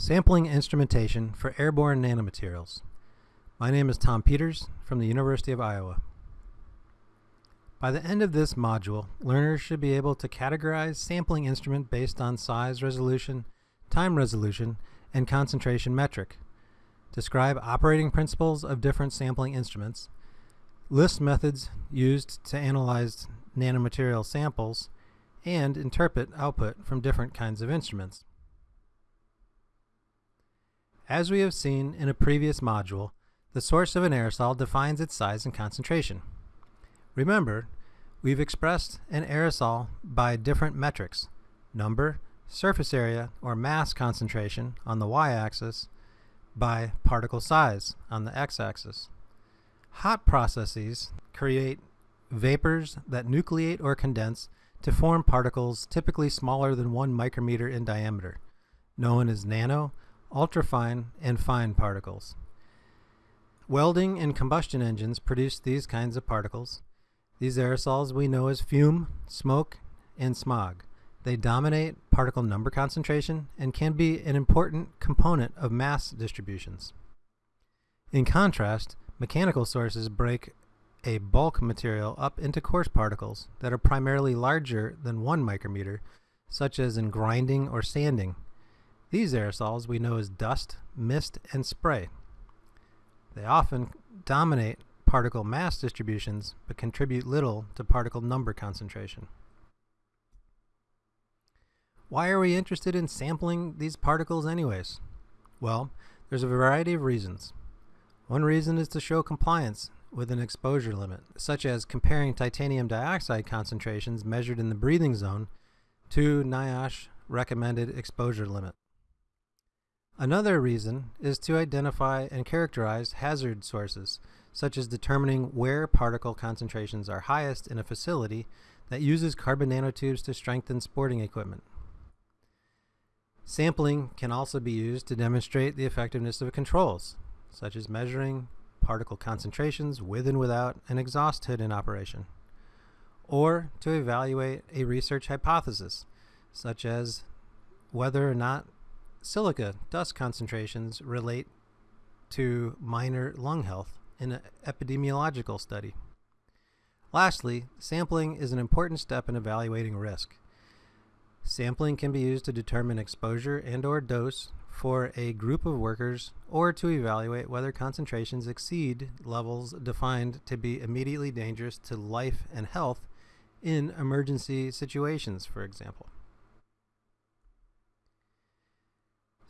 Sampling Instrumentation for Airborne Nanomaterials. My name is Tom Peters from the University of Iowa. By the end of this module, learners should be able to categorize sampling instrument based on size resolution, time resolution, and concentration metric, describe operating principles of different sampling instruments, list methods used to analyze nanomaterial samples, and interpret output from different kinds of instruments. As we have seen in a previous module, the source of an aerosol defines its size and concentration. Remember, we've expressed an aerosol by different metrics, number, surface area, or mass concentration on the y-axis, by particle size on the x-axis. Hot processes create vapors that nucleate or condense to form particles typically smaller than one micrometer in diameter, known as nano, ultrafine, and fine particles. Welding and combustion engines produce these kinds of particles. These aerosols we know as fume, smoke, and smog. They dominate particle number concentration and can be an important component of mass distributions. In contrast, mechanical sources break a bulk material up into coarse particles that are primarily larger than one micrometer, such as in grinding or sanding, these aerosols we know as dust, mist, and spray. They often dominate particle mass distributions but contribute little to particle number concentration. Why are we interested in sampling these particles anyways? Well, there's a variety of reasons. One reason is to show compliance with an exposure limit, such as comparing titanium dioxide concentrations measured in the breathing zone to NIOSH recommended exposure limit. Another reason is to identify and characterize hazard sources, such as determining where particle concentrations are highest in a facility that uses carbon nanotubes to strengthen sporting equipment. Sampling can also be used to demonstrate the effectiveness of controls, such as measuring particle concentrations with and without an exhaust hood in operation, or to evaluate a research hypothesis, such as whether or not silica dust concentrations relate to miner lung health in an epidemiological study. Lastly, sampling is an important step in evaluating risk. Sampling can be used to determine exposure and or dose for a group of workers or to evaluate whether concentrations exceed levels defined to be immediately dangerous to life and health in emergency situations, for example.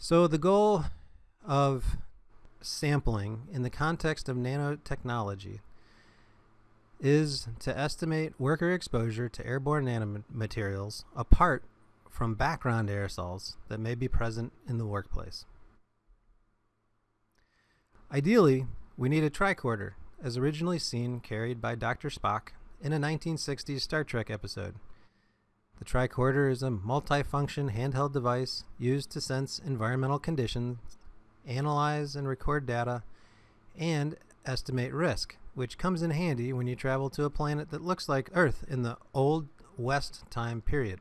So the goal of sampling in the context of nanotechnology is to estimate worker exposure to airborne nanomaterials apart from background aerosols that may be present in the workplace. Ideally, we need a tricorder, as originally seen carried by Dr. Spock in a 1960s Star Trek episode. The tricorder is a multifunction handheld device used to sense environmental conditions, analyze and record data, and estimate risk, which comes in handy when you travel to a planet that looks like Earth in the Old West time period.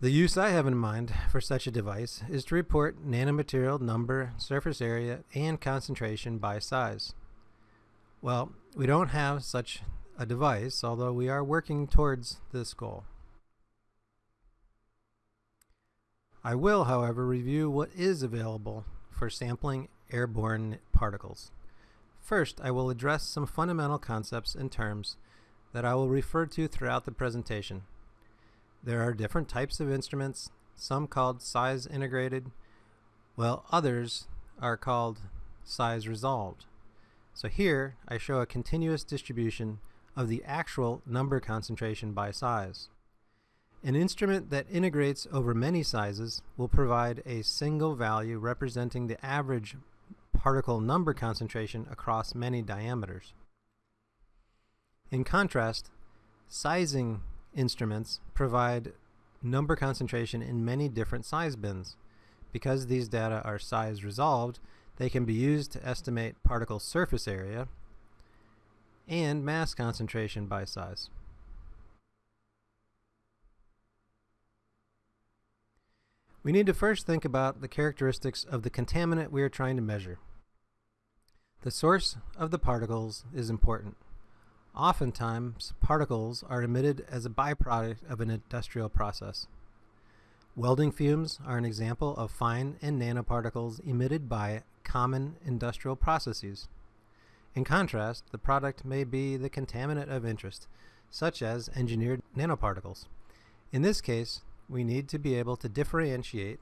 The use I have in mind for such a device is to report nanomaterial number, surface area, and concentration by size. Well, we don't have such a device, although we are working towards this goal. I will, however, review what is available for sampling airborne particles. First, I will address some fundamental concepts and terms that I will refer to throughout the presentation. There are different types of instruments, some called size integrated, while others are called size resolved. So here I show a continuous distribution of the actual number concentration by size. An instrument that integrates over many sizes will provide a single value representing the average particle number concentration across many diameters. In contrast, sizing instruments provide number concentration in many different size bins. Because these data are size resolved, they can be used to estimate particle surface area, and mass concentration by size. We need to first think about the characteristics of the contaminant we are trying to measure. The source of the particles is important. Oftentimes, particles are emitted as a byproduct of an industrial process. Welding fumes are an example of fine and nanoparticles emitted by common industrial processes. In contrast, the product may be the contaminant of interest, such as engineered nanoparticles. In this case, we need to be able to differentiate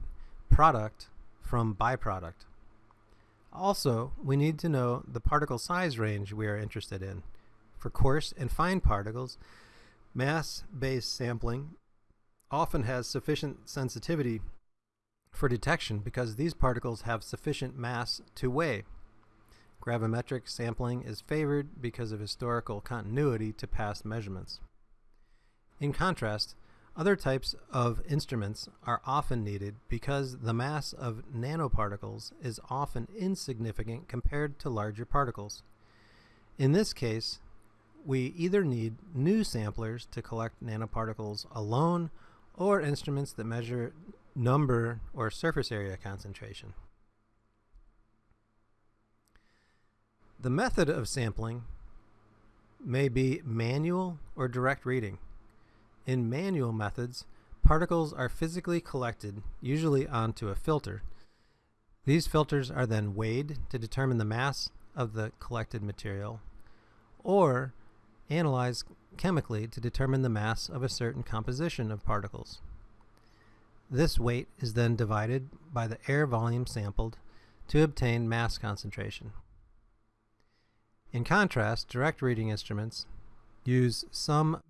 product from byproduct. Also, we need to know the particle size range we are interested in. For coarse and fine particles, mass-based sampling often has sufficient sensitivity for detection because these particles have sufficient mass to weigh. Gravimetric sampling is favored because of historical continuity to past measurements. In contrast, other types of instruments are often needed because the mass of nanoparticles is often insignificant compared to larger particles. In this case, we either need new samplers to collect nanoparticles alone or instruments that measure number or surface area concentration. The method of sampling may be manual or direct reading. In manual methods, particles are physically collected, usually onto a filter. These filters are then weighed to determine the mass of the collected material, or analyzed chemically to determine the mass of a certain composition of particles. This weight is then divided by the air volume sampled to obtain mass concentration. In contrast, direct reading instruments use some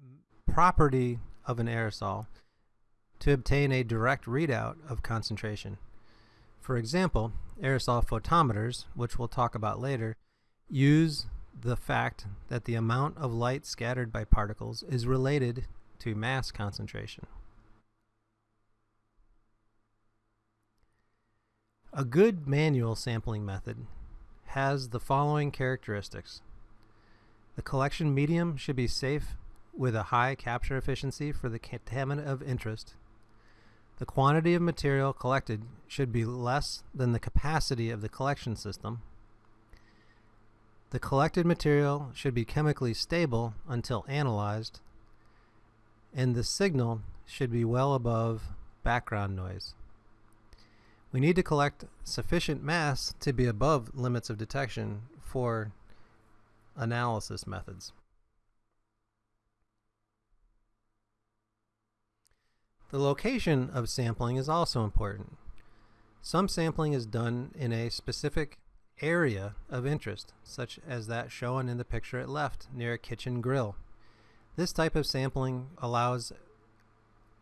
property of an aerosol to obtain a direct readout of concentration. For example, aerosol photometers, which we'll talk about later, use the fact that the amount of light scattered by particles is related to mass concentration. A good manual sampling method has the following characteristics. The collection medium should be safe with a high capture efficiency for the contaminant of interest. The quantity of material collected should be less than the capacity of the collection system. The collected material should be chemically stable until analyzed, and the signal should be well above background noise. We need to collect sufficient mass to be above limits of detection for analysis methods. The location of sampling is also important. Some sampling is done in a specific area of interest, such as that shown in the picture at left near a kitchen grill. This type of sampling allows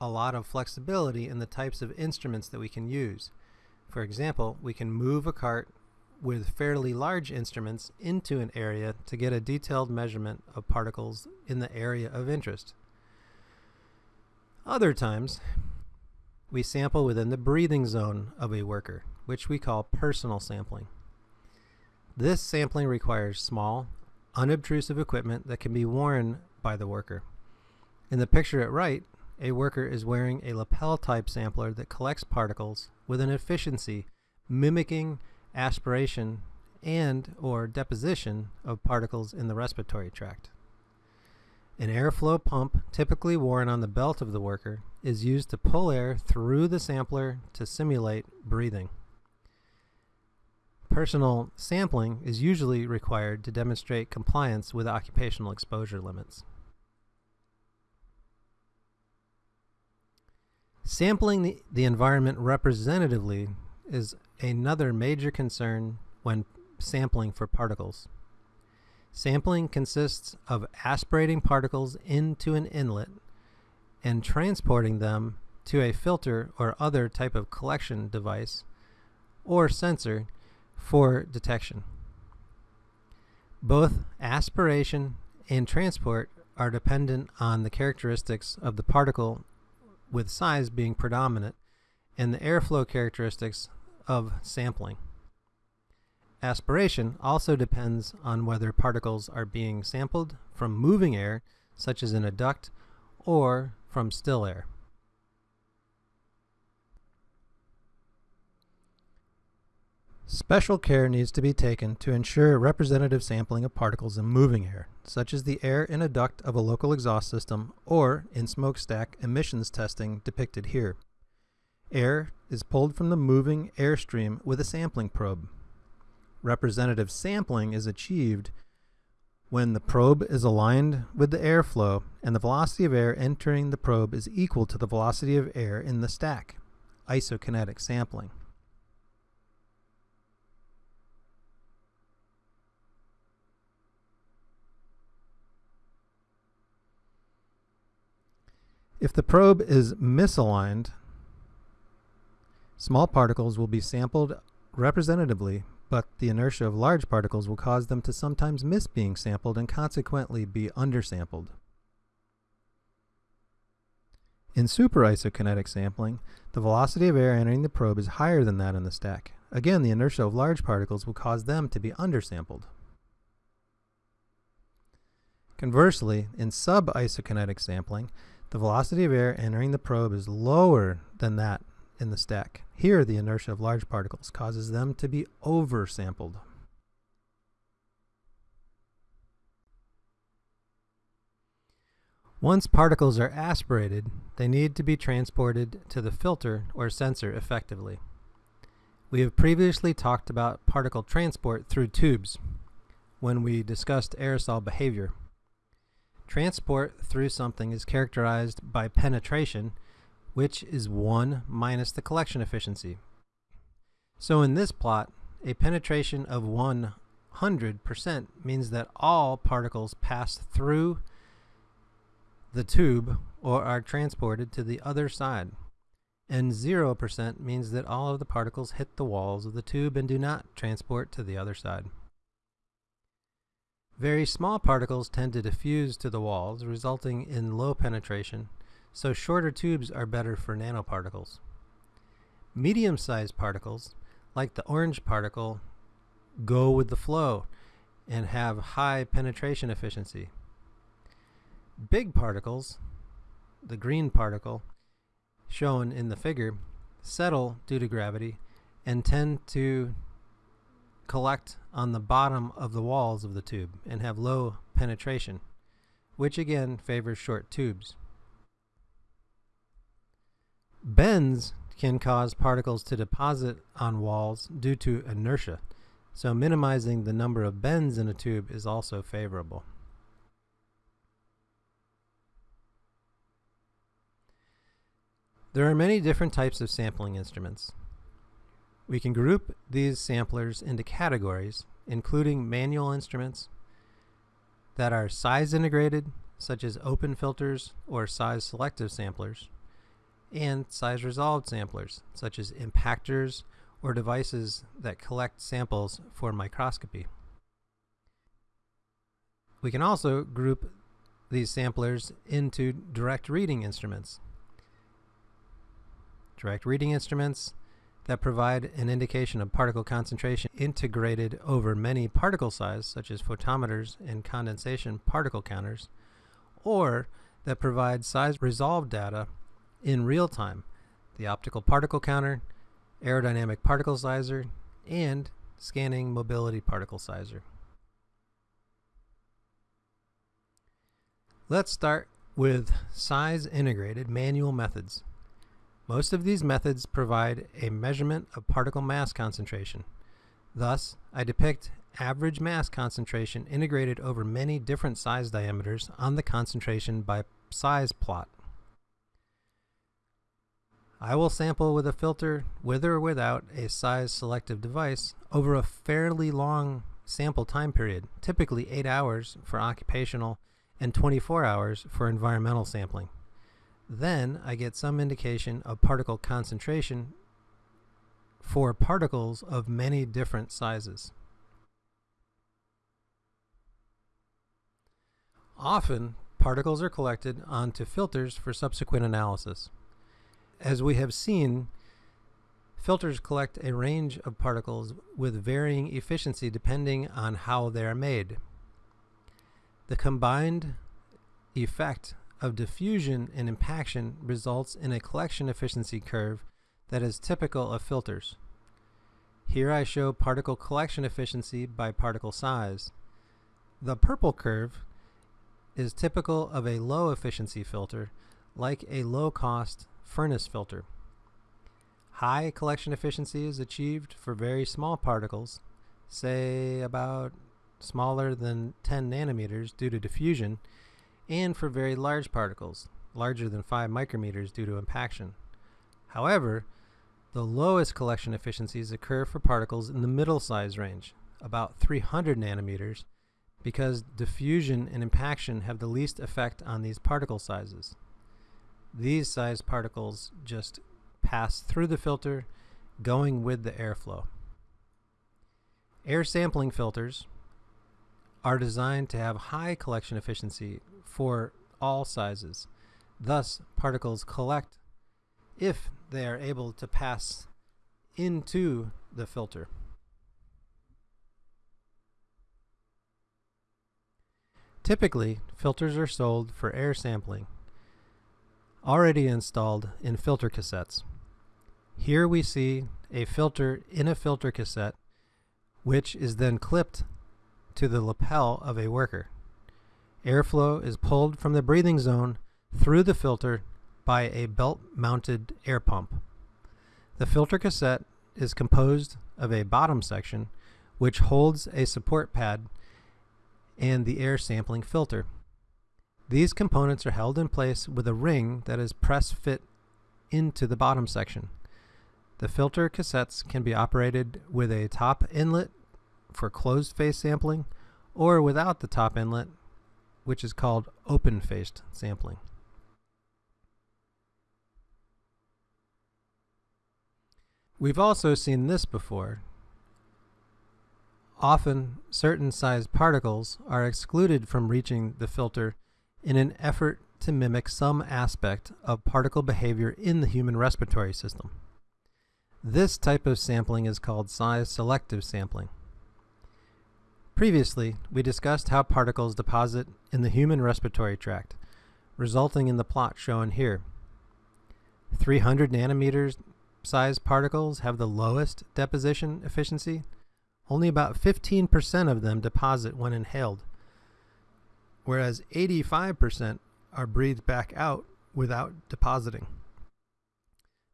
a lot of flexibility in the types of instruments that we can use. For example, we can move a cart with fairly large instruments into an area to get a detailed measurement of particles in the area of interest. Other times, we sample within the breathing zone of a worker, which we call personal sampling. This sampling requires small, unobtrusive equipment that can be worn by the worker. In the picture at right, a worker is wearing a lapel type sampler that collects particles with an efficiency mimicking aspiration and or deposition of particles in the respiratory tract. An airflow pump, typically worn on the belt of the worker, is used to pull air through the sampler to simulate breathing. Personal sampling is usually required to demonstrate compliance with occupational exposure limits. Sampling the, the environment representatively is another major concern when sampling for particles. Sampling consists of aspirating particles into an inlet and transporting them to a filter or other type of collection device or sensor for detection. Both aspiration and transport are dependent on the characteristics of the particle with size being predominant, and the airflow characteristics of sampling. Aspiration also depends on whether particles are being sampled from moving air, such as in a duct, or from still air. Special care needs to be taken to ensure representative sampling of particles in moving air such as the air in a duct of a local exhaust system or in smokestack emissions testing depicted here. Air is pulled from the moving airstream with a sampling probe. Representative sampling is achieved when the probe is aligned with the airflow and the velocity of air entering the probe is equal to the velocity of air in the stack, isokinetic sampling. If the probe is misaligned, small particles will be sampled representatively but the inertia of large particles will cause them to sometimes miss being sampled and consequently be undersampled. In superisokinetic sampling, the velocity of air entering the probe is higher than that in the stack. Again, the inertia of large particles will cause them to be undersampled. Conversely, in subisokinetic sampling, the velocity of air entering the probe is lower than that in the stack. Here, the inertia of large particles causes them to be oversampled. Once particles are aspirated, they need to be transported to the filter or sensor effectively. We have previously talked about particle transport through tubes when we discussed aerosol behavior. Transport through something is characterized by penetration which is 1 minus the collection efficiency. So in this plot, a penetration of 100% means that all particles pass through the tube or are transported to the other side. And 0% means that all of the particles hit the walls of the tube and do not transport to the other side. Very small particles tend to diffuse to the walls, resulting in low penetration, so shorter tubes are better for nanoparticles. Medium-sized particles, like the orange particle, go with the flow and have high penetration efficiency. Big particles, the green particle, shown in the figure, settle due to gravity and tend to collect on the bottom of the walls of the tube and have low penetration, which again favors short tubes. Bends can cause particles to deposit on walls due to inertia, so minimizing the number of bends in a tube is also favorable. There are many different types of sampling instruments. We can group these samplers into categories, including manual instruments that are size integrated, such as open filters or size selective samplers, and size resolved samplers, such as impactors or devices that collect samples for microscopy. We can also group these samplers into direct reading instruments. Direct reading instruments that provide an indication of particle concentration integrated over many particle size, such as photometers and condensation particle counters, or that provide size resolved data in real time, the optical particle counter, aerodynamic particle sizer, and scanning mobility particle sizer. Let's start with size integrated manual methods. Most of these methods provide a measurement of particle mass concentration. Thus, I depict average mass concentration integrated over many different size diameters on the concentration by size plot. I will sample with a filter with or without a size selective device over a fairly long sample time period, typically 8 hours for occupational and 24 hours for environmental sampling. Then I get some indication of particle concentration for particles of many different sizes. Often, particles are collected onto filters for subsequent analysis. As we have seen, filters collect a range of particles with varying efficiency depending on how they are made. The combined effect of diffusion and impaction results in a collection efficiency curve that is typical of filters. Here I show particle collection efficiency by particle size. The purple curve is typical of a low efficiency filter, like a low cost furnace filter. High collection efficiency is achieved for very small particles, say about smaller than 10 nanometers due to diffusion, and for very large particles, larger than 5 micrometers due to impaction. However, the lowest collection efficiencies occur for particles in the middle size range, about 300 nanometers, because diffusion and impaction have the least effect on these particle sizes. These size particles just pass through the filter, going with the airflow. Air sampling filters are designed to have high collection efficiency for all sizes. Thus, particles collect if they are able to pass into the filter. Typically, filters are sold for air sampling, already installed in filter cassettes. Here we see a filter in a filter cassette, which is then clipped to the lapel of a worker. Airflow is pulled from the breathing zone through the filter by a belt-mounted air pump. The filter cassette is composed of a bottom section which holds a support pad and the air sampling filter. These components are held in place with a ring that is press fit into the bottom section. The filter cassettes can be operated with a top inlet for closed face sampling or without the top inlet, which is called open faced sampling. We've also seen this before. Often, certain sized particles are excluded from reaching the filter in an effort to mimic some aspect of particle behavior in the human respiratory system. This type of sampling is called size selective sampling. Previously, we discussed how particles deposit in the human respiratory tract, resulting in the plot shown here. 300 nanometers size particles have the lowest deposition efficiency. Only about 15% of them deposit when inhaled, whereas 85% are breathed back out without depositing.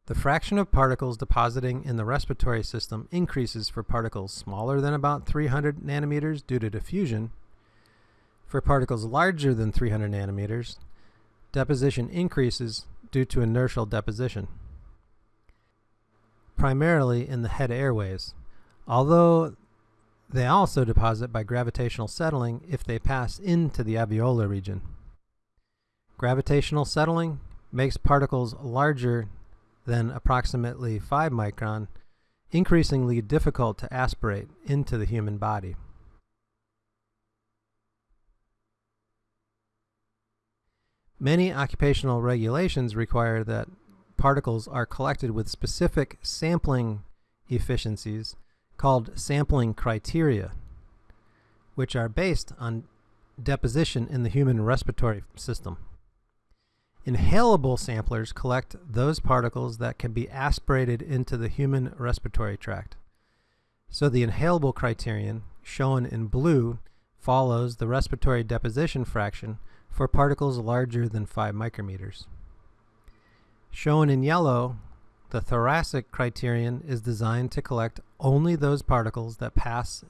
The fraction of particles depositing in the respiratory system increases for particles smaller than about 300 nanometers due to diffusion. For particles larger than 300 nanometers, deposition increases due to inertial deposition, primarily in the head airways, although they also deposit by gravitational settling if they pass into the alveolar region. Gravitational settling makes particles larger than approximately 5 micron, increasingly difficult to aspirate into the human body. Many occupational regulations require that particles are collected with specific sampling efficiencies called sampling criteria, which are based on deposition in the human respiratory system. Inhalable samplers collect those particles that can be aspirated into the human respiratory tract. So the inhalable criterion, shown in blue, follows the respiratory deposition fraction for particles larger than 5 micrometers. Shown in yellow, the thoracic criterion is designed to collect only those particles that pass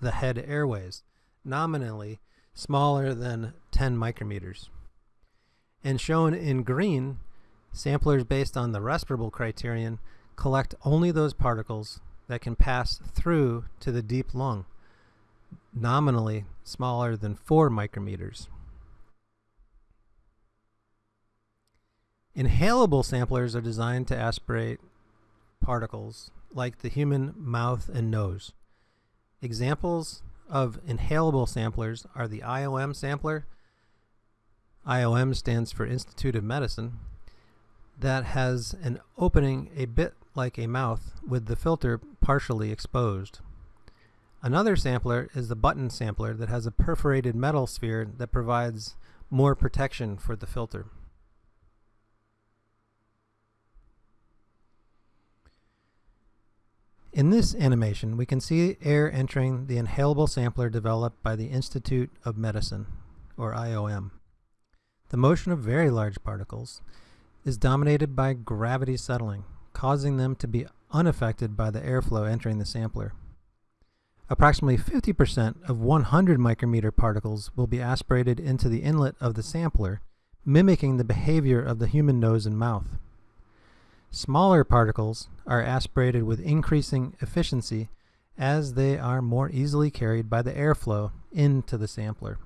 the head airways, nominally smaller than 10 micrometers. And shown in green, samplers based on the respirable criterion collect only those particles that can pass through to the deep lung, nominally smaller than 4 micrometers. Inhalable samplers are designed to aspirate particles like the human mouth and nose. Examples of inhalable samplers are the IOM sampler IOM stands for Institute of Medicine, that has an opening a bit like a mouth with the filter partially exposed. Another sampler is the button sampler that has a perforated metal sphere that provides more protection for the filter. In this animation, we can see air entering the inhalable sampler developed by the Institute of Medicine, or IOM. The motion of very large particles is dominated by gravity settling, causing them to be unaffected by the airflow entering the sampler. Approximately 50% of 100 micrometer particles will be aspirated into the inlet of the sampler, mimicking the behavior of the human nose and mouth. Smaller particles are aspirated with increasing efficiency as they are more easily carried by the airflow into the sampler.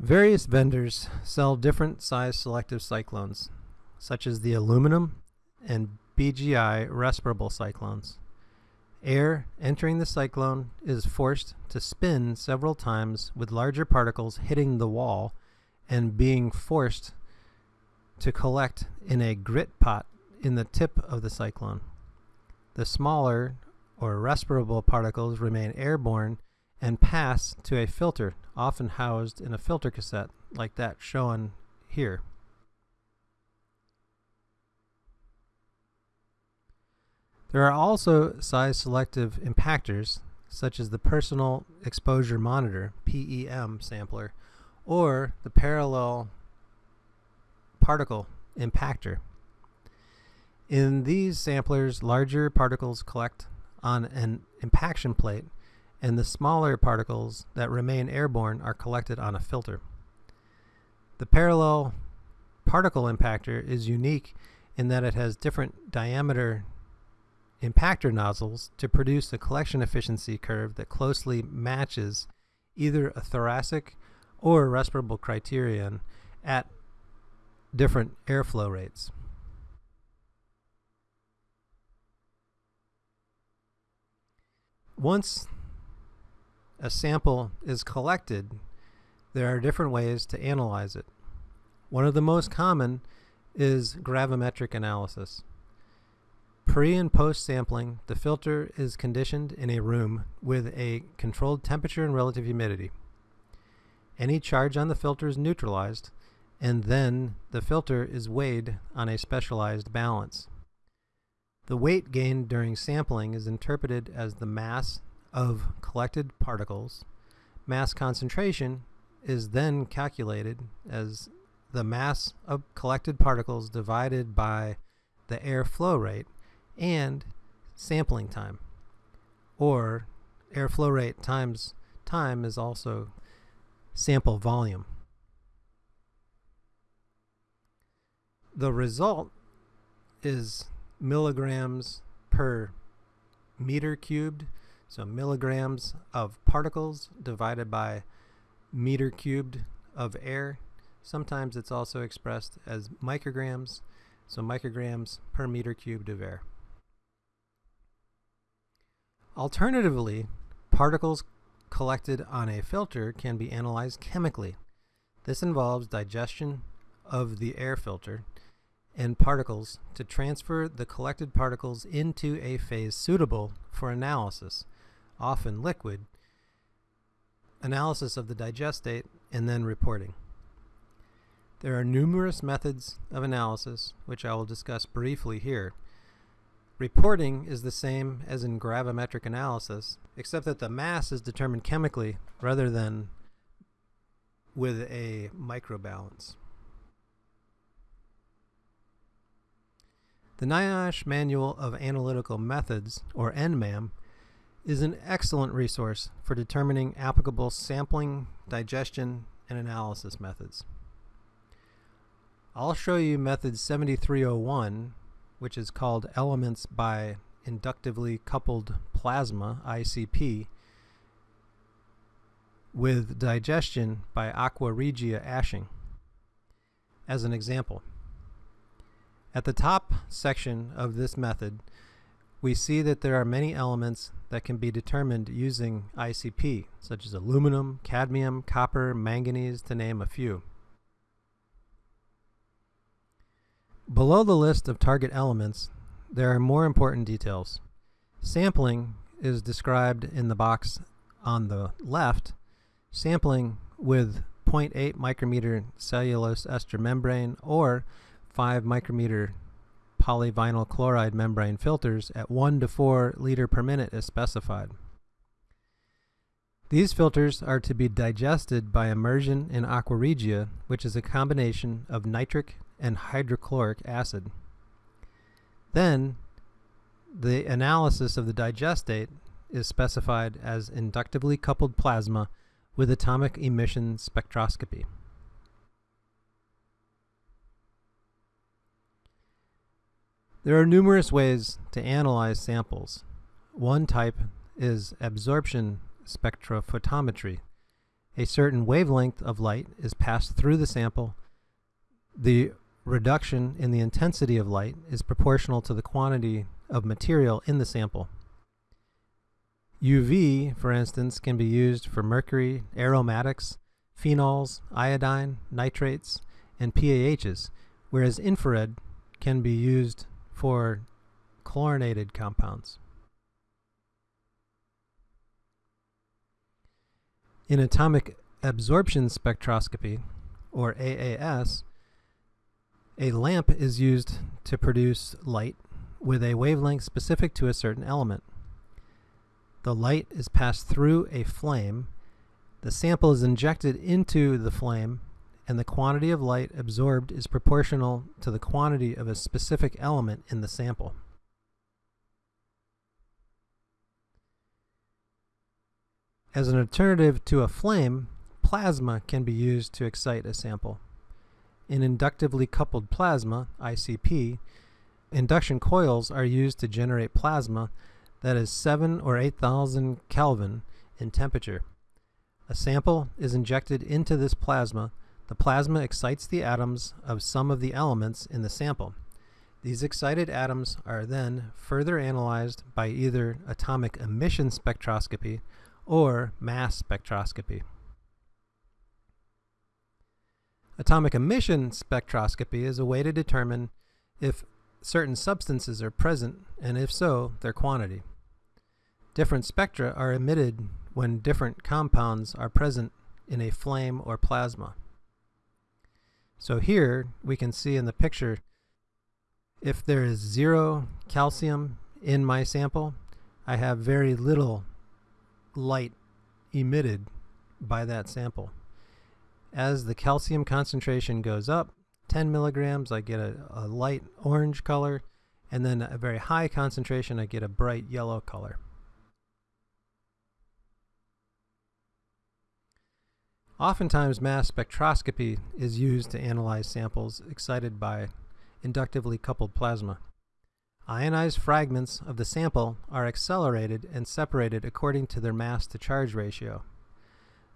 Various vendors sell different size selective cyclones, such as the aluminum and BGI respirable cyclones. Air entering the cyclone is forced to spin several times with larger particles hitting the wall and being forced to collect in a grit pot in the tip of the cyclone. The smaller or respirable particles remain airborne and pass to a filter, often housed in a filter cassette like that shown here. There are also size selective impactors, such as the Personal Exposure Monitor PEM sampler or the Parallel Particle Impactor. In these samplers, larger particles collect on an impaction plate and the smaller particles that remain airborne are collected on a filter. The parallel particle impactor is unique in that it has different diameter impactor nozzles to produce a collection efficiency curve that closely matches either a thoracic or respirable criterion at different airflow rates. Once a sample is collected, there are different ways to analyze it. One of the most common is gravimetric analysis. Pre and post sampling, the filter is conditioned in a room with a controlled temperature and relative humidity. Any charge on the filter is neutralized, and then the filter is weighed on a specialized balance. The weight gained during sampling is interpreted as the mass of collected particles. Mass concentration is then calculated as the mass of collected particles divided by the air flow rate and sampling time. Or air flow rate times time is also sample volume. The result is milligrams per meter cubed so milligrams of particles divided by meter cubed of air. Sometimes it's also expressed as micrograms, so micrograms per meter cubed of air. Alternatively, particles collected on a filter can be analyzed chemically. This involves digestion of the air filter and particles to transfer the collected particles into a phase suitable for analysis often liquid, analysis of the digestate, and then reporting. There are numerous methods of analysis, which I will discuss briefly here. Reporting is the same as in gravimetric analysis, except that the mass is determined chemically rather than with a microbalance. The NIOSH Manual of Analytical Methods, or NMAM, is an excellent resource for determining applicable sampling, digestion, and analysis methods. I'll show you method 7301, which is called Elements by Inductively Coupled Plasma, ICP, with digestion by Aqua Regia ashing. As an example, at the top section of this method, we see that there are many elements that can be determined using ICP, such as aluminum, cadmium, copper, manganese, to name a few. Below the list of target elements, there are more important details. Sampling is described in the box on the left sampling with 0.8 micrometer cellulose ester membrane or 5 micrometer polyvinyl chloride membrane filters at 1 to 4 liter per minute as specified. These filters are to be digested by immersion in aqua regia, which is a combination of nitric and hydrochloric acid. Then, the analysis of the digestate is specified as inductively coupled plasma with atomic emission spectroscopy. There are numerous ways to analyze samples. One type is absorption spectrophotometry. A certain wavelength of light is passed through the sample. The reduction in the intensity of light is proportional to the quantity of material in the sample. UV, for instance, can be used for mercury, aromatics, phenols, iodine, nitrates, and PAHs, whereas infrared can be used for chlorinated compounds. In atomic absorption spectroscopy, or AAS, a lamp is used to produce light with a wavelength specific to a certain element. The light is passed through a flame, the sample is injected into the flame, and the quantity of light absorbed is proportional to the quantity of a specific element in the sample. As an alternative to a flame, plasma can be used to excite a sample. In inductively coupled plasma, ICP, induction coils are used to generate plasma that is 7 or 8000 Kelvin in temperature. A sample is injected into this plasma. The plasma excites the atoms of some of the elements in the sample. These excited atoms are then further analyzed by either atomic emission spectroscopy or mass spectroscopy. Atomic emission spectroscopy is a way to determine if certain substances are present and if so, their quantity. Different spectra are emitted when different compounds are present in a flame or plasma. So here we can see in the picture if there is zero calcium in my sample, I have very little light emitted by that sample. As the calcium concentration goes up, 10 milligrams, I get a, a light orange color, and then a very high concentration, I get a bright yellow color. Oftentimes, mass spectroscopy is used to analyze samples excited by inductively coupled plasma. Ionized fragments of the sample are accelerated and separated according to their mass to charge ratio.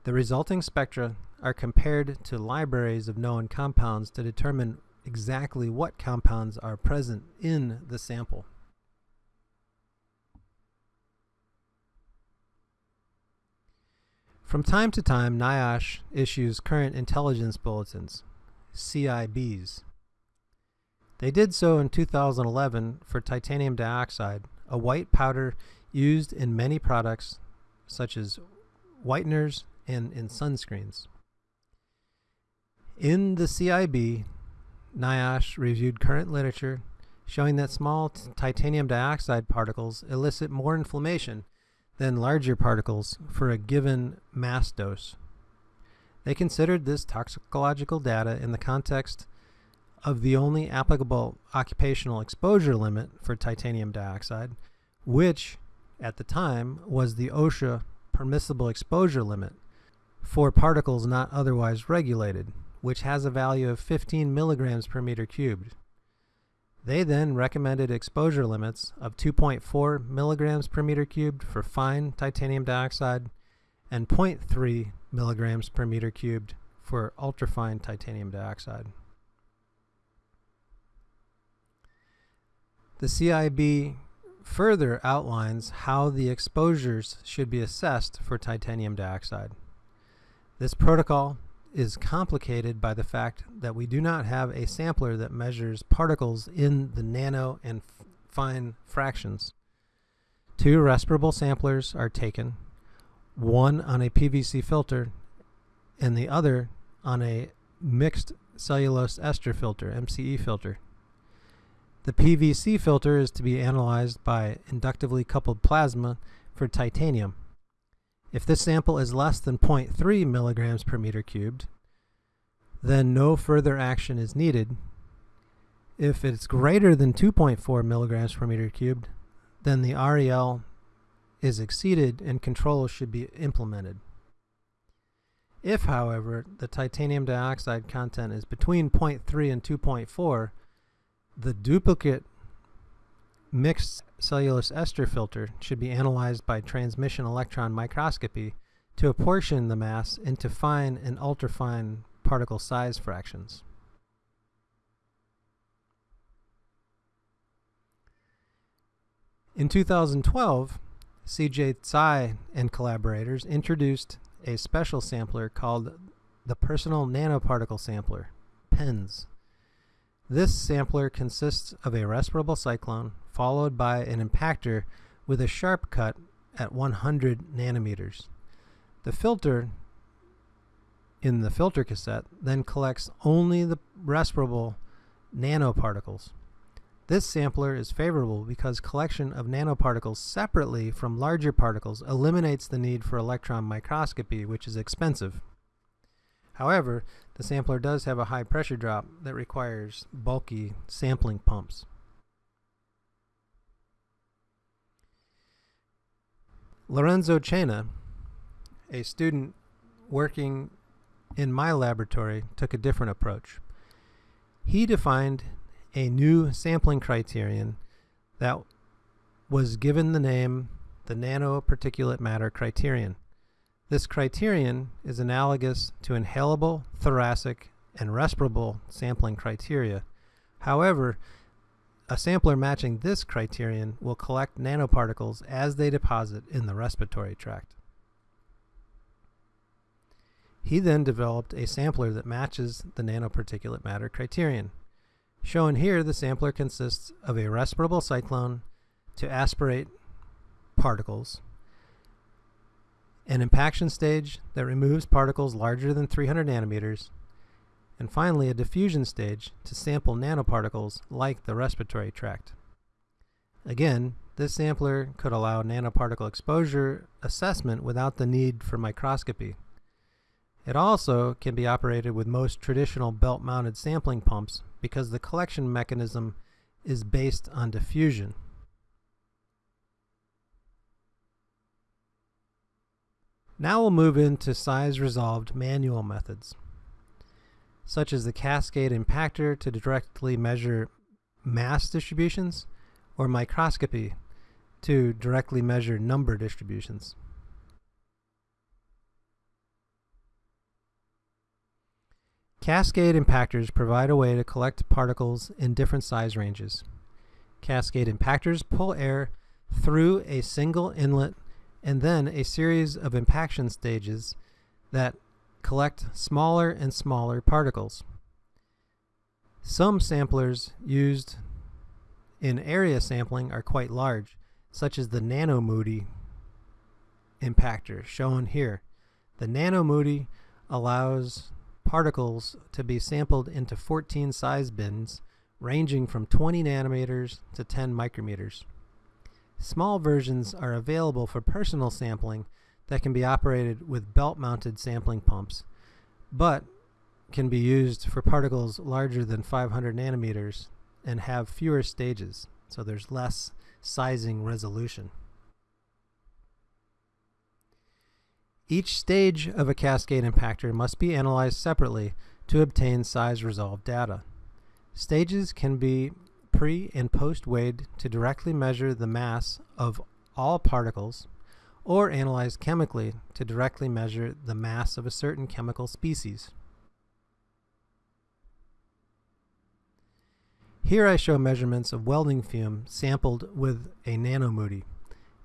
The resulting spectra are compared to libraries of known compounds to determine exactly what compounds are present in the sample. From time to time, NIOSH issues Current Intelligence Bulletins, CIBs. They did so in 2011 for titanium dioxide, a white powder used in many products such as whiteners and in sunscreens. In the CIB, NIOSH reviewed current literature showing that small titanium dioxide particles elicit more inflammation than larger particles for a given mass dose. They considered this toxicological data in the context of the only applicable occupational exposure limit for titanium dioxide, which at the time was the OSHA permissible exposure limit for particles not otherwise regulated, which has a value of 15 milligrams per meter cubed. They then recommended exposure limits of 2.4 milligrams per meter cubed for fine titanium dioxide and 0.3 milligrams per meter cubed for ultrafine titanium dioxide. The CIB further outlines how the exposures should be assessed for titanium dioxide. This protocol is complicated by the fact that we do not have a sampler that measures particles in the nano and fine fractions. Two respirable samplers are taken, one on a PVC filter and the other on a mixed cellulose ester filter, MCE filter. The PVC filter is to be analyzed by inductively coupled plasma for titanium. If this sample is less than 0.3 milligrams per meter cubed, then no further action is needed. If it's greater than 2.4 milligrams per meter cubed, then the REL is exceeded and controls should be implemented. If, however, the titanium dioxide content is between 0.3 and 2.4, the duplicate mixed cellulose ester filter should be analyzed by transmission electron microscopy to apportion the mass into fine and ultrafine particle size fractions. In 2012, CJ Tsai and collaborators introduced a special sampler called the Personal Nanoparticle Sampler, PENS. This sampler consists of a respirable cyclone followed by an impactor with a sharp cut at 100 nanometers. The filter in the filter cassette then collects only the respirable nanoparticles. This sampler is favorable because collection of nanoparticles separately from larger particles eliminates the need for electron microscopy, which is expensive. However, the sampler does have a high pressure drop that requires bulky sampling pumps. Lorenzo Cena, a student working in my laboratory, took a different approach. He defined a new sampling criterion that was given the name the nanoparticulate matter criterion. This criterion is analogous to inhalable, thoracic, and respirable sampling criteria. However, a sampler matching this criterion will collect nanoparticles as they deposit in the respiratory tract. He then developed a sampler that matches the nanoparticulate matter criterion. Shown here, the sampler consists of a respirable cyclone to aspirate particles, an impaction stage that removes particles larger than 300 nanometers, and finally a diffusion stage to sample nanoparticles like the respiratory tract. Again, this sampler could allow nanoparticle exposure assessment without the need for microscopy. It also can be operated with most traditional belt-mounted sampling pumps because the collection mechanism is based on diffusion. Now we'll move into size-resolved manual methods, such as the cascade impactor to directly measure mass distributions, or microscopy to directly measure number distributions. Cascade impactors provide a way to collect particles in different size ranges. Cascade impactors pull air through a single inlet and then a series of impaction stages that collect smaller and smaller particles. Some samplers used in area sampling are quite large, such as the Nano-MOUDI impactor shown here. The Nano-MOUDI allows particles to be sampled into 14 size bins ranging from 20 nanometers to 10 micrometers. Small versions are available for personal sampling that can be operated with belt-mounted sampling pumps, but can be used for particles larger than 500 nanometers and have fewer stages, so there's less sizing resolution. Each stage of a cascade impactor must be analyzed separately to obtain size resolved data. Stages can be pre and post weighed to directly measure the mass of all particles or analyzed chemically to directly measure the mass of a certain chemical species. Here I show measurements of welding fume sampled with a Nano-MOUDI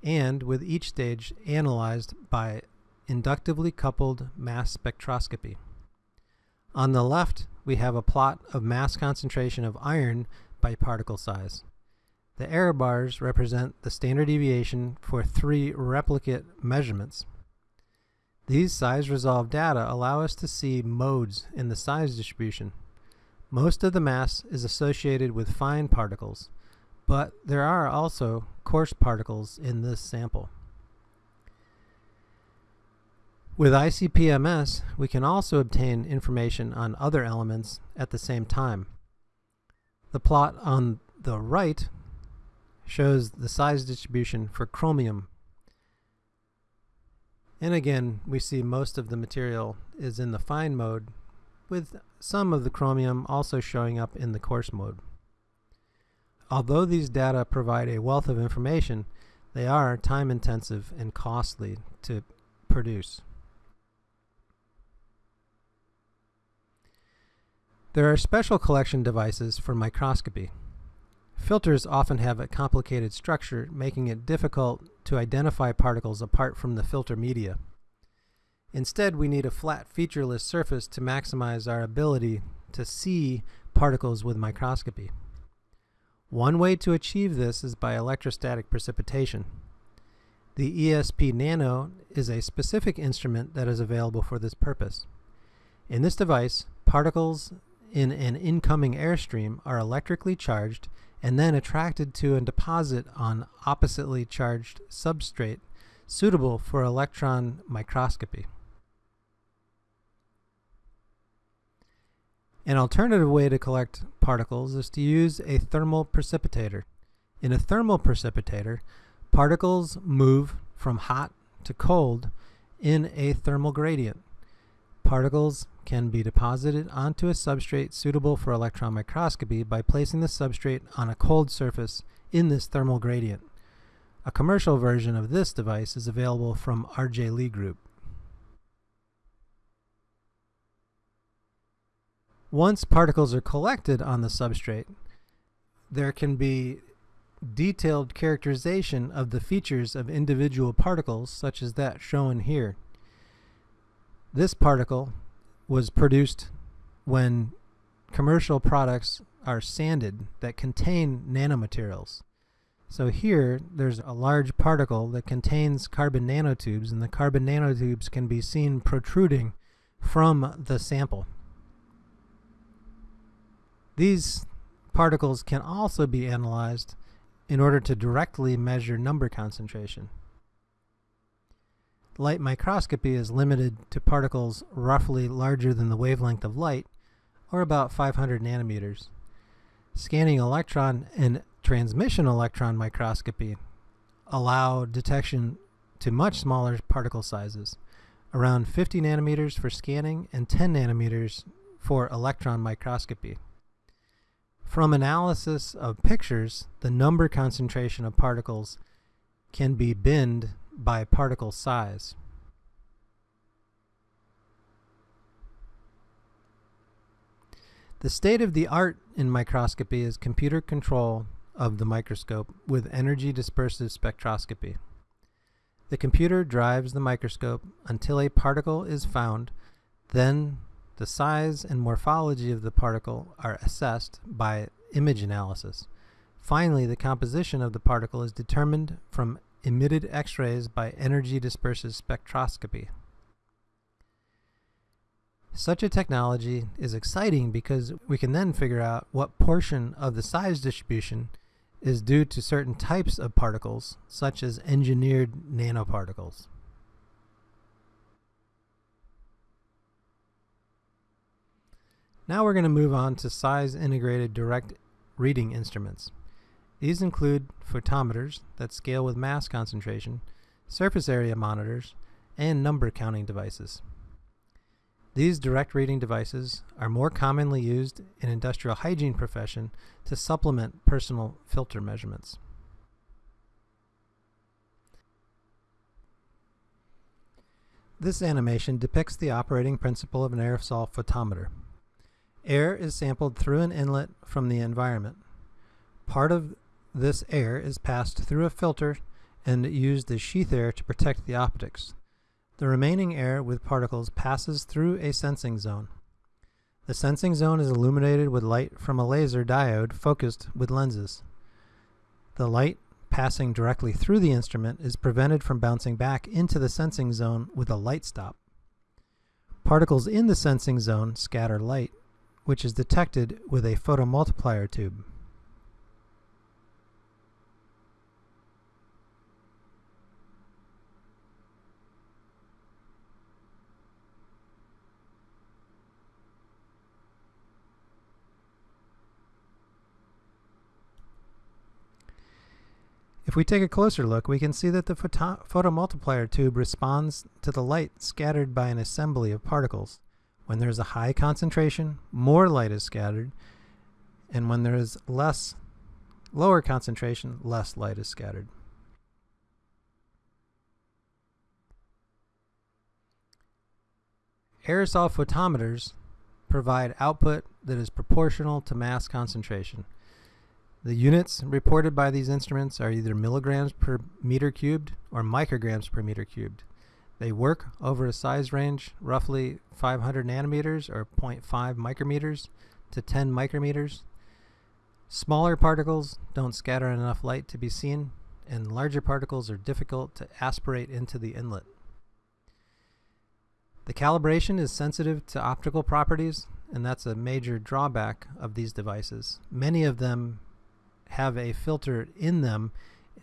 and with each stage analyzed by inductively coupled mass spectroscopy. On the left, we have a plot of mass concentration of iron by particle size. The error bars represent the standard deviation for three replicate measurements. These size resolved data allow us to see modes in the size distribution. Most of the mass is associated with fine particles, but there are also coarse particles in this sample. With ICP-MS, we can also obtain information on other elements at the same time. The plot on the right shows the size distribution for chromium and again, we see most of the material is in the fine mode, with some of the chromium also showing up in the coarse mode. Although these data provide a wealth of information, they are time intensive and costly to produce. There are special collection devices for microscopy. Filters often have a complicated structure, making it difficult to identify particles apart from the filter media. Instead, we need a flat featureless surface to maximize our ability to see particles with microscopy. One way to achieve this is by electrostatic precipitation. The ESP Nano is a specific instrument that is available for this purpose. In this device, particles in an incoming airstream are electrically charged and then attracted to and deposit on oppositely charged substrate suitable for electron microscopy. An alternative way to collect particles is to use a thermal precipitator. In a thermal precipitator, particles move from hot to cold in a thermal gradient. Particles can be deposited onto a substrate suitable for electron microscopy by placing the substrate on a cold surface in this thermal gradient. A commercial version of this device is available from RJ Lee Group. Once particles are collected on the substrate, there can be detailed characterization of the features of individual particles such as that shown here. This particle was produced when commercial products are sanded that contain nanomaterials. So here, there's a large particle that contains carbon nanotubes, and the carbon nanotubes can be seen protruding from the sample. These particles can also be analyzed in order to directly measure number concentration light microscopy is limited to particles roughly larger than the wavelength of light, or about 500 nanometers. Scanning electron and transmission electron microscopy allow detection to much smaller particle sizes, around 50 nanometers for scanning and 10 nanometers for electron microscopy. From analysis of pictures, the number concentration of particles can be binned by particle size. The state of the art in microscopy is computer control of the microscope with energy dispersive spectroscopy. The computer drives the microscope until a particle is found, then the size and morphology of the particle are assessed by image analysis. Finally, the composition of the particle is determined from emitted X-rays by energy dispersive spectroscopy. Such a technology is exciting because we can then figure out what portion of the size distribution is due to certain types of particles, such as engineered nanoparticles. Now we're going to move on to size integrated direct reading instruments. These include photometers that scale with mass concentration, surface area monitors, and number counting devices. These direct reading devices are more commonly used in industrial hygiene profession to supplement personal filter measurements. This animation depicts the operating principle of an aerosol photometer. Air is sampled through an inlet from the environment. Part of this air is passed through a filter and used as sheath air to protect the optics. The remaining air with particles passes through a sensing zone. The sensing zone is illuminated with light from a laser diode focused with lenses. The light passing directly through the instrument is prevented from bouncing back into the sensing zone with a light stop. Particles in the sensing zone scatter light, which is detected with a photomultiplier tube. If we take a closer look, we can see that the photo photomultiplier tube responds to the light scattered by an assembly of particles. When there is a high concentration, more light is scattered, and when there is less, lower concentration, less light is scattered. Aerosol photometers provide output that is proportional to mass concentration. The units reported by these instruments are either milligrams per meter cubed or micrograms per meter cubed. They work over a size range roughly 500 nanometers or 0.5 micrometers to 10 micrometers. Smaller particles don't scatter enough light to be seen, and larger particles are difficult to aspirate into the inlet. The calibration is sensitive to optical properties, and that's a major drawback of these devices. Many of them have a filter in them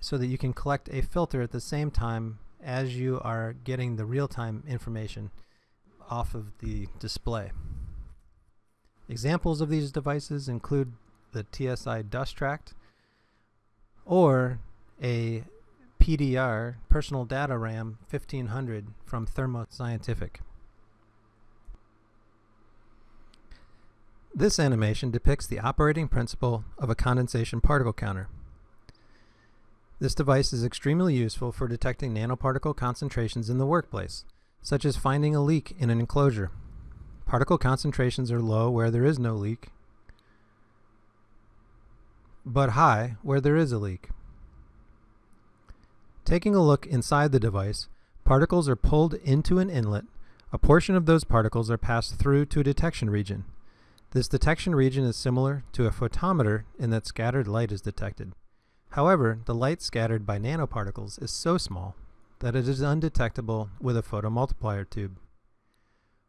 so that you can collect a filter at the same time as you are getting the real-time information off of the display. Examples of these devices include the TSI DustTrak or a PDR, Personal Data RAM 1500 from Thermo Scientific. This animation depicts the operating principle of a condensation particle counter. This device is extremely useful for detecting nanoparticle concentrations in the workplace, such as finding a leak in an enclosure. Particle concentrations are low where there is no leak, but high where there is a leak. Taking a look inside the device, particles are pulled into an inlet. A portion of those particles are passed through to a detection region. This detection region is similar to a photometer in that scattered light is detected. However, the light scattered by nanoparticles is so small that it is undetectable with a photomultiplier tube.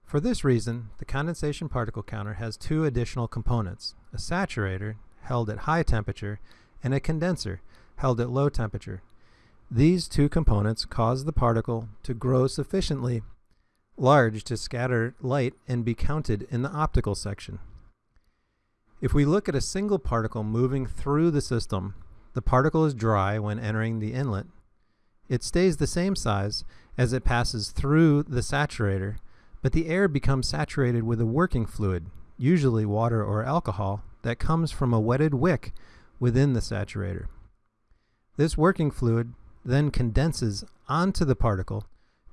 For this reason, the condensation particle counter has two additional components, a saturator, held at high temperature, and a condenser, held at low temperature. These two components cause the particle to grow sufficiently large to scatter light and be counted in the optical section. If we look at a single particle moving through the system, the particle is dry when entering the inlet. It stays the same size as it passes through the saturator, but the air becomes saturated with a working fluid, usually water or alcohol, that comes from a wetted wick within the saturator. This working fluid then condenses onto the particle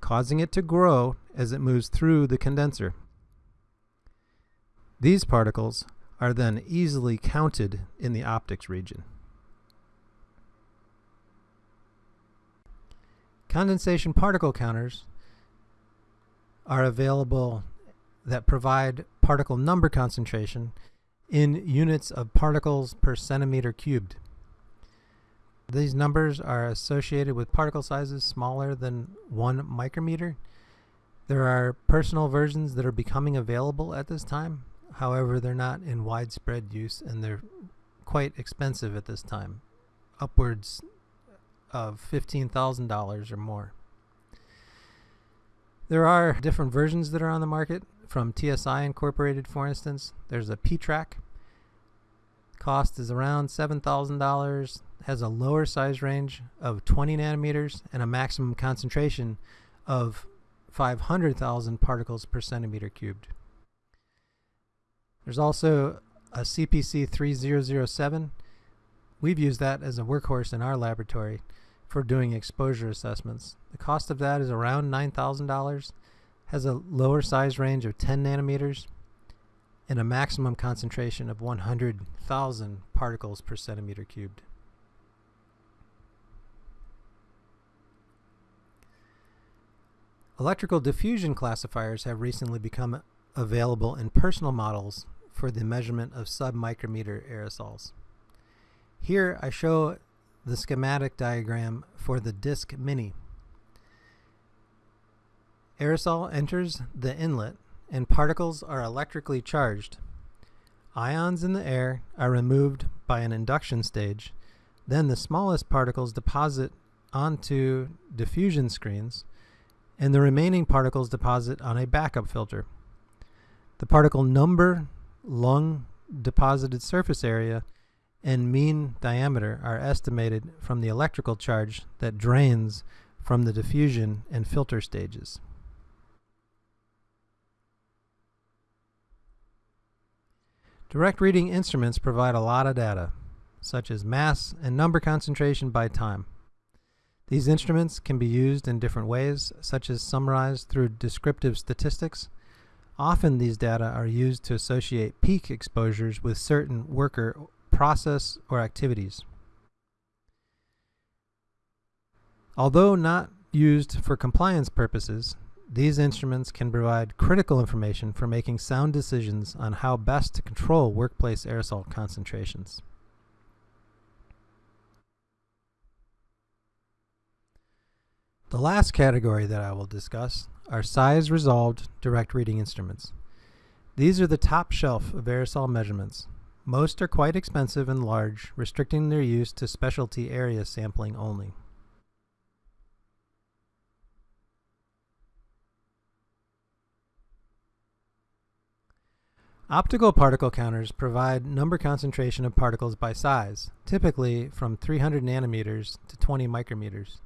causing it to grow as it moves through the condenser. These particles are then easily counted in the optics region. Condensation particle counters are available that provide particle number concentration in units of particles per centimeter cubed. These numbers are associated with particle sizes smaller than one micrometer. There are personal versions that are becoming available at this time. However, they're not in widespread use and they're quite expensive at this time, upwards of $15,000 or more. There are different versions that are on the market from TSI Incorporated, for instance. There's a P-Trak. Cost is around $7,000 has a lower size range of 20 nanometers and a maximum concentration of 500,000 particles per centimeter cubed. There's also a CPC 3007. We've used that as a workhorse in our laboratory for doing exposure assessments. The cost of that is around $9,000, has a lower size range of 10 nanometers, and a maximum concentration of 100,000 particles per centimeter cubed. Electrical diffusion classifiers have recently become available in personal models for the measurement of submicrometer aerosols. Here I show the schematic diagram for the DiSCmini. Aerosol enters the inlet and particles are electrically charged. Ions in the air are removed by an induction stage. Then the smallest particles deposit onto diffusion screens, and the remaining particles deposit on a backup filter. The particle number, lung deposited surface area, and mean diameter are estimated from the electrical charge that drains from the diffusion and filter stages. Direct reading instruments provide a lot of data, such as mass and number concentration by time. These instruments can be used in different ways, such as summarized through descriptive statistics. Often these data are used to associate peak exposures with certain worker, process, or activities. Although not used for compliance purposes, these instruments can provide critical information for making sound decisions on how best to control workplace aerosol concentrations. The last category that I will discuss are size resolved direct reading instruments. These are the top shelf of aerosol measurements. Most are quite expensive and large, restricting their use to specialty area sampling only. Optical particle counters provide number concentration of particles by size, typically from 300 nanometers to 20 micrometers.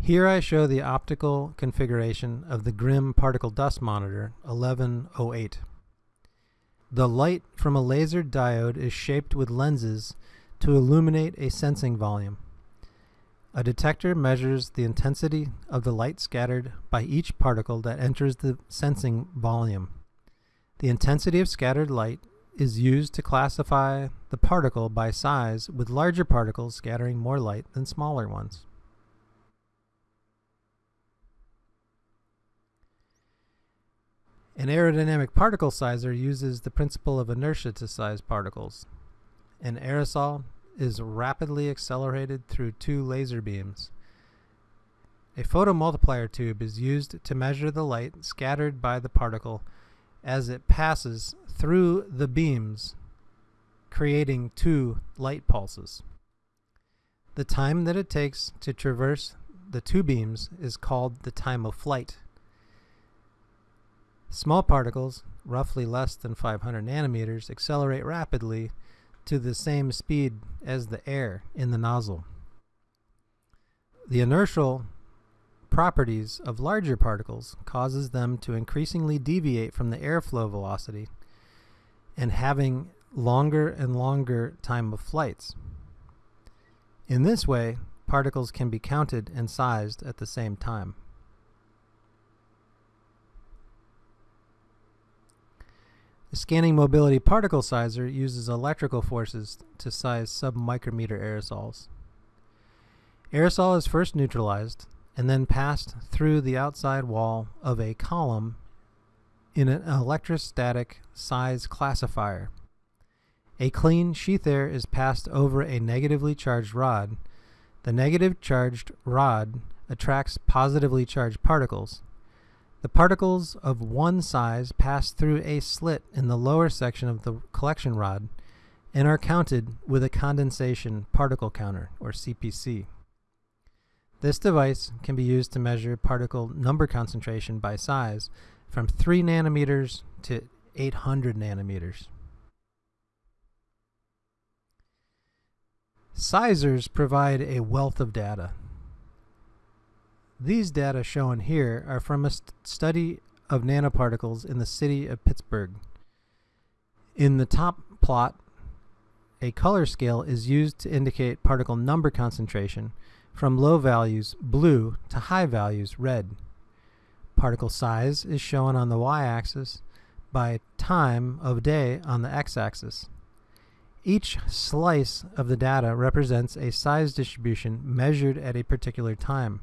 Here I show the optical configuration of the Grimm particle dust monitor 1108. The light from a laser diode is shaped with lenses to illuminate a sensing volume. A detector measures the intensity of the light scattered by each particle that enters the sensing volume. The intensity of scattered light is used to classify the particle by size with larger particles scattering more light than smaller ones. An aerodynamic particle sizer uses the principle of inertia to size particles. An aerosol is rapidly accelerated through two laser beams. A photomultiplier tube is used to measure the light scattered by the particle as it passes through the beams, creating two light pulses. The time that it takes to traverse the two beams is called the time of flight. Small particles, roughly less than 500 nanometers, accelerate rapidly to the same speed as the air in the nozzle. The inertial properties of larger particles causes them to increasingly deviate from the airflow velocity and having longer and longer time of flights. In this way, particles can be counted and sized at the same time. Scanning mobility particle sizer uses electrical forces to size submicrometer aerosols. Aerosol is first neutralized and then passed through the outside wall of a column in an electrostatic size classifier. A clean sheath air is passed over a negatively charged rod. The negative charged rod attracts positively charged particles. The particles of one size pass through a slit in the lower section of the collection rod and are counted with a condensation particle counter, or CPC. This device can be used to measure particle number concentration by size from 3 nanometers to 800 nanometers. Sizers provide a wealth of data. These data shown here are from a st study of nanoparticles in the city of Pittsburgh. In the top plot, a color scale is used to indicate particle number concentration from low values blue to high values red. Particle size is shown on the y-axis by time of day on the x-axis. Each slice of the data represents a size distribution measured at a particular time.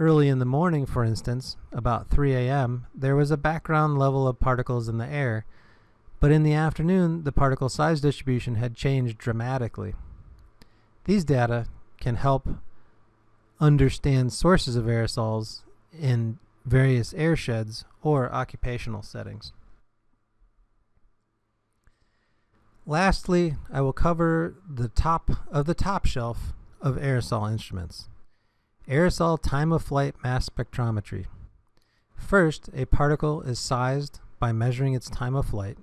Early in the morning, for instance, about 3 a.m., there was a background level of particles in the air, but in the afternoon, the particle size distribution had changed dramatically. These data can help understand sources of aerosols in various airsheds or occupational settings. Lastly, I will cover the top of the top shelf of aerosol instruments. Aerosol time of flight mass spectrometry. First, a particle is sized by measuring its time of flight.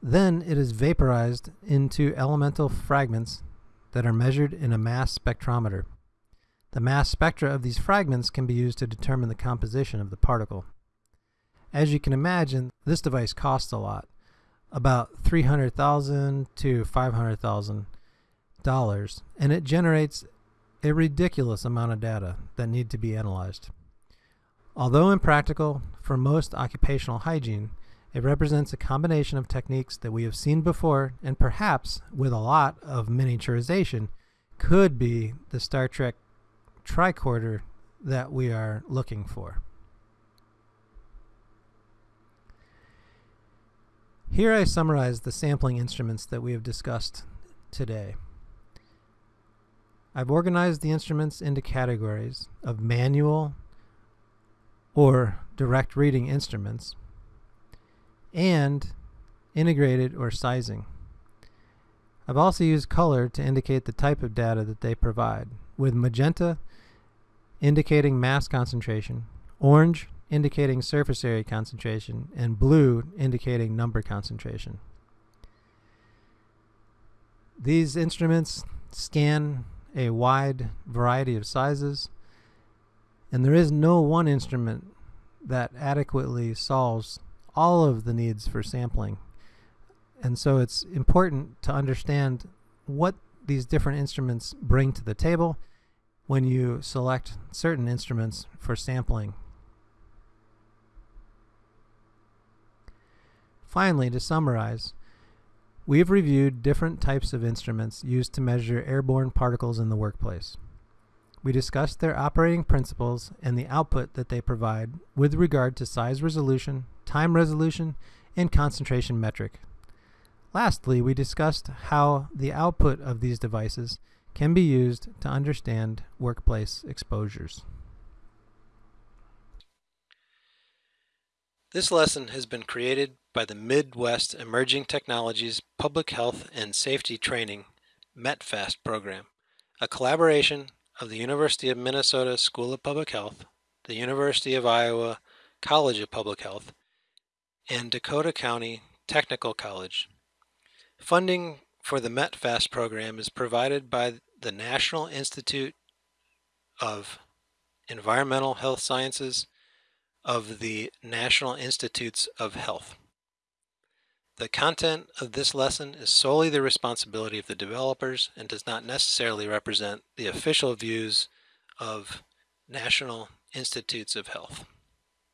Then it is vaporized into elemental fragments that are measured in a mass spectrometer. The mass spectra of these fragments can be used to determine the composition of the particle. As you can imagine, this device costs a lot, about 300,000 to $500,000, and it generates a ridiculous amount of data that need to be analyzed. Although impractical for most occupational hygiene, it represents a combination of techniques that we have seen before and perhaps, with a lot of miniaturization, could be the Star Trek tricorder that we are looking for. Here I summarize the sampling instruments that we have discussed today. I've organized the instruments into categories of manual or direct reading instruments and integrated or sizing. I've also used color to indicate the type of data that they provide, with magenta indicating mass concentration, orange indicating surface area concentration, and blue indicating number concentration. These instruments scan a wide variety of sizes, and there is no one instrument that adequately solves all of the needs for sampling. And so it's important to understand what these different instruments bring to the table when you select certain instruments for sampling. Finally, to summarize, we have reviewed different types of instruments used to measure airborne particles in the workplace. We discussed their operating principles and the output that they provide with regard to size resolution, time resolution, and concentration metric. Lastly, we discussed how the output of these devices can be used to understand workplace exposures. This lesson has been created by the Midwest Emerging Technologies Public Health and Safety Training METPHAST program, a collaboration of the University of Minnesota School of Public Health, the University of Iowa College of Public Health, and Dakota County Technical College. Funding for the METPHAST program is provided by the National Institute of Environmental Health Sciences of the National Institutes of Health. The content of this lesson is solely the responsibility of the developers and does not necessarily represent the official views of National Institutes of Health.